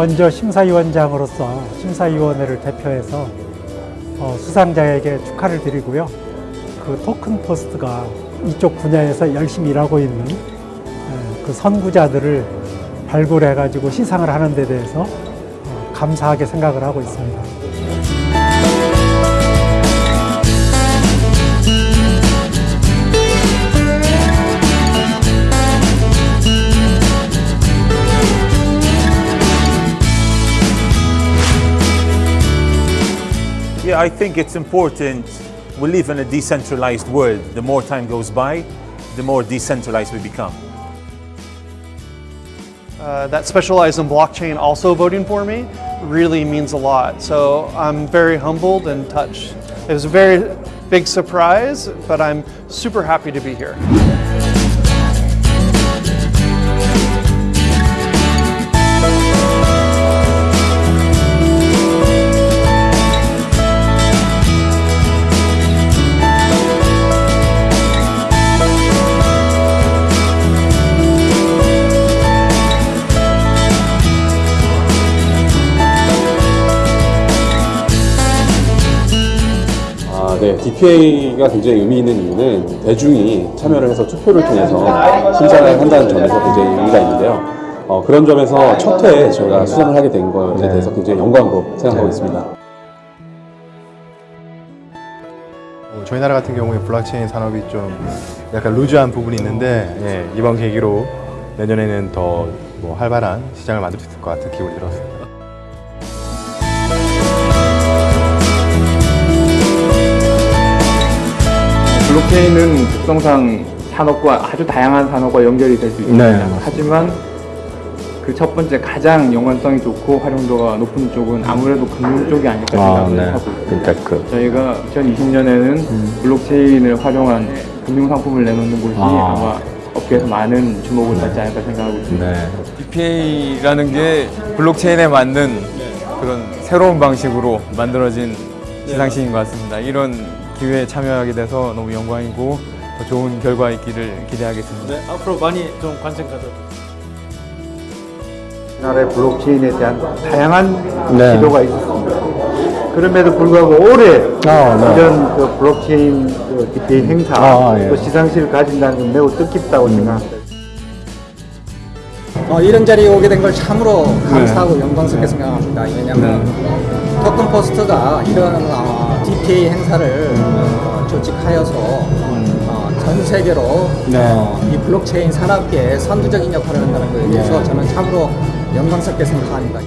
먼저 심사위원장으로서 심사위원회를 대표해서 어, 수상자에게 축하를 드리고요. 그 토큰 포스트가 이쪽 분야에서 열심히 일하고 있는 에, 그 선구자들을 발굴해가지고 시상을 하는 데 대해서 어, 감사하게 생각을 하고 있습니다. I think it's important. We live in a decentralized world. The more time goes by, the more decentralized we become. Uh, that specialized in blockchain also voting for me really means a lot. So I'm very humbled and touched. It was a very big surprise, but I'm super happy to be here. 아, 네. DPA가 굉장히 의미 있는 이유는 대중이 참여를 해서 투표를 통해서 심사를 한다는 점에서 굉장히 의미가 있는데요. 어, 그런 점에서 첫 회에 저희가 수상을 하게 된 것에 대해서 굉장히 영광으로 생각하고 있습니다. 어, 저희 나라 같은 경우에 블록체인 산업이 좀 약간 루즈한 부분이 있는데 예, 이번 계기로 내년에는 더 뭐 활발한 시장을 만들 수 있을 것 같은 기분이 들었습니다. 블록체인은 특성상 산업과 아주 다양한 산업과 연결이 될 수 있습니다. 네, 하지만 그 첫 번째 가장 연관성이 좋고 활용도가 높은 쪽은 아무래도 금융 쪽이 아닐까 생각을 하고 있습니다. 그러니까 그 저희가 2020년에는 블록체인을 활용한 금융 상품을 내놓는 곳이 아. 마 업계에서 많은 주목을 받지 않을까 생각하고 있습니다. 네. DPA라는 게 블록체인에 맞는 그런 새로운 방식으로 만들어진 시상식인 것 같습니다. 이런 기회에 참여하게 돼서 너무 영광이고 더 좋은 결과 있기를 기대하겠습니다. 앞으로 많이 좀 관심 가져주세요. 우리나라의 블록체인에 대한 다양한 네. 시도가 있었습니다. 그럼에도 불구하고 올해 아, 네. 이런 그 블록체인 그 DePIN 행사 아, 예. 또 시상식을 가진다는 건 매우 뜻깊다고 음. 생각합니다. 어, 이런 자리에 오게 된 걸 참으로 감사하고 영광스럽게 생각합니다. 왜냐하면 토큰 포스트가 이런 어, DPA 행사를 어, 조직하여서 어, 전 세계로 어, 이 블록체인 산업계에 선두적인 역할을 한다는 것에 대해서 저는 참으로 영광스럽게 생각합니다.